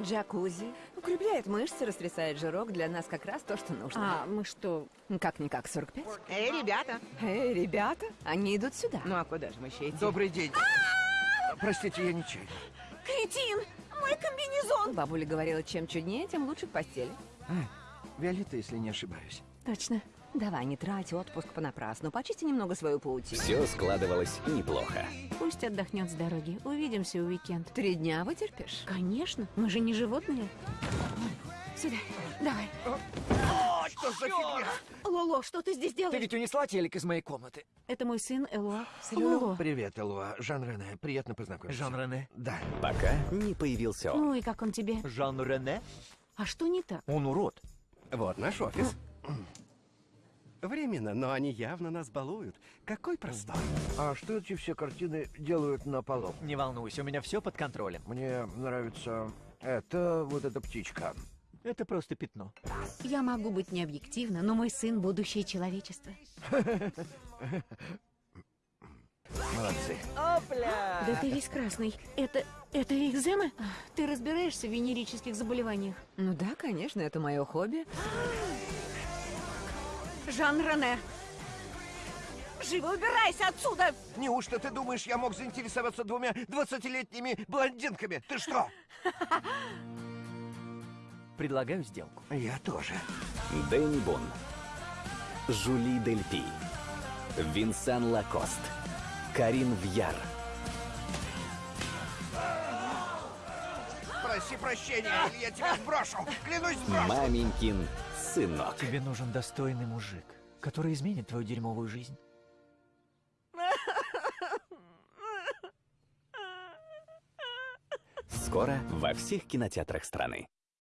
Джакузи. Укрепляет мышцы, растрясает жирок. Для нас как раз то, что нужно. А мы что? Как-никак 45. Эй, ребята! Эй, ребята, они идут сюда. Ну а куда же мы еще идти? Добрый день. Простите, я нечаянно. Кретин! Мой комбинезон! Бабуля говорила, чем чуднее, тем лучше в постели. Виолетта, если не ошибаюсь. Точно. Давай, не трать отпуск понапрасну. Почисти немного свою паутину. Все складывалось неплохо. Пусть отдохнет с дороги. Увидимся у уикенд. Три дня вытерпишь? Конечно, мы же не животные. Сюда, давай. О, что за фигня? Лоло, что ты здесь Ты делаешь? ведь унесла телек из моей комнаты. Это мой сын Элуа. Лоло. Привет, Элуа. Жан Рене. Приятно познакомиться. Жан Рене? Да. Пока не появился он. Ну и как он тебе? Жан Рене? А что не так? Он урод. Вот наш офис. Временно, но они явно нас балуют. Какой простор. А что эти все картины делают на полу? Не волнуйся, у меня все под контролем. Мне нравится это вот эта птичка. Это просто пятно. Я могу быть необъективна, но мой сын — будущее человечества. Молодцы. Да ты весь красный. Это... это экзема? Ты разбираешься в венерических заболеваниях? Ну да, конечно, это мое хобби. Жан Рене! Живо убирайся отсюда! Неужто ты думаешь, я мог заинтересоваться двумя двадцатилетними блондинками? Ты что? Предлагаю сделку. Я тоже. Дэнни Бон, Жули Дельпи, Винсан Лакост, Карин Вьяр, Проси прощения, или я тебя сброшу. Клянусь, сброшу. Маменькин сынок. Тебе нужен достойный мужик, который изменит твою дерьмовую жизнь. Скоро во всех кинотеатрах страны.